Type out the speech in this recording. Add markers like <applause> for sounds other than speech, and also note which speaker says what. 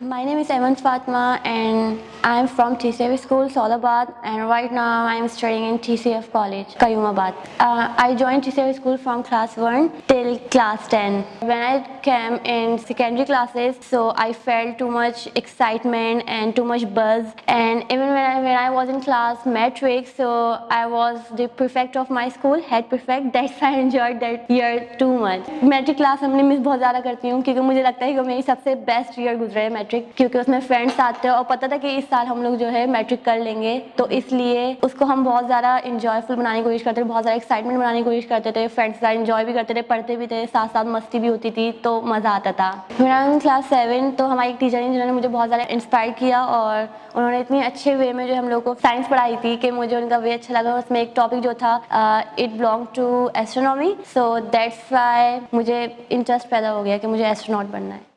Speaker 1: My name is Evans Fatma and I'm from TCF School, Solabad and right now I'm studying in TCF College, Qayyumabad. Uh, I joined TCF School from class 1 till class 10. When I came in secondary classes, so I felt too much excitement and too much buzz and even when I, when I was in class metrics, so I was the prefect of my school, head prefect, <laughs> that's why I enjoyed that year too much. Matric class I miss बहुत ज़्यादा करती हूँ क्योंकि मुझे लगता है कि मेरी सबसे best year गुजरे मैट्रिक क्योंकि उसमें फ्रेंड्स आते हैं और पता था कि इस साल हम लोग जो है मैट्रिक कर लेंगे। तो इसलिए उसको हम बहुत ज़्यादा इंजॉयफुल बनाने की कोशिश करते थे, बहुत ज़्यादा एक्साइटमेंट बनाने की कोशिश करते थे फ्रेंड्स ज़्यादा इंजॉय भी करते थे, पढ़ते भी थे साथ साथ मस्ती भी होती थी तो मज़ा आता था। मेरा क्लास सेवन तो हमारी एक टीचर हैं जिन्होंने मुझे बहुत ज़्यादा इंस्पायर किया और उन्होंने इतनी अच्छे वे में जो हम लोग को साइंस पढ़ाई थी कि मुझे उनका वे अच्छा लगा। उसमें एक टॉपिक जो था it belong to astronomy so that's why मुझे इंटरेस्ट पैदा हो गया कि मुझे एस्ट्रोनॉट बनना है।